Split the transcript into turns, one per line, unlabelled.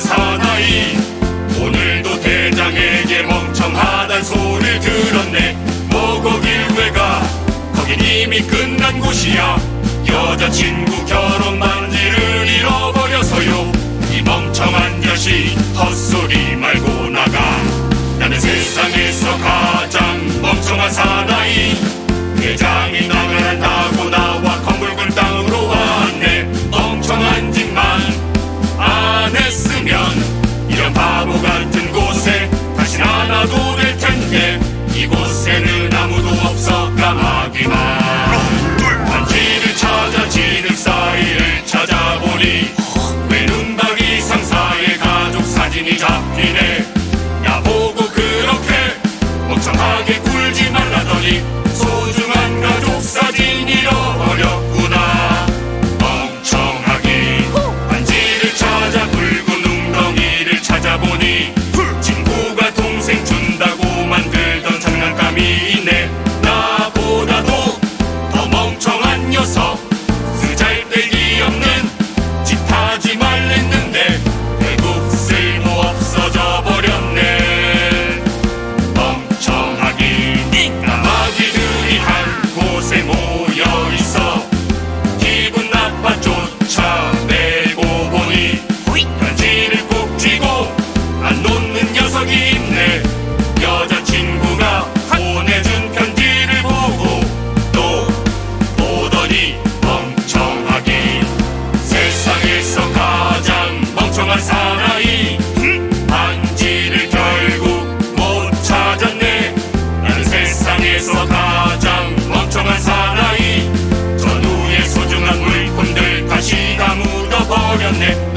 사나이 오늘도 대장에게 멍청하단 소리를 들었네. 모곡일회가 거긴 이미 끝난 곳이야. 여자친구 결혼 만지를 잃어버려서요. 이 멍청한 자식 헛소리 말고 나가. 나는 세상에서 가장 멍청한 사나이. 대장이 나가란다 사진이 잡히네. 나보고 그렇게 멍청하게 굴지 말라더니 Internet.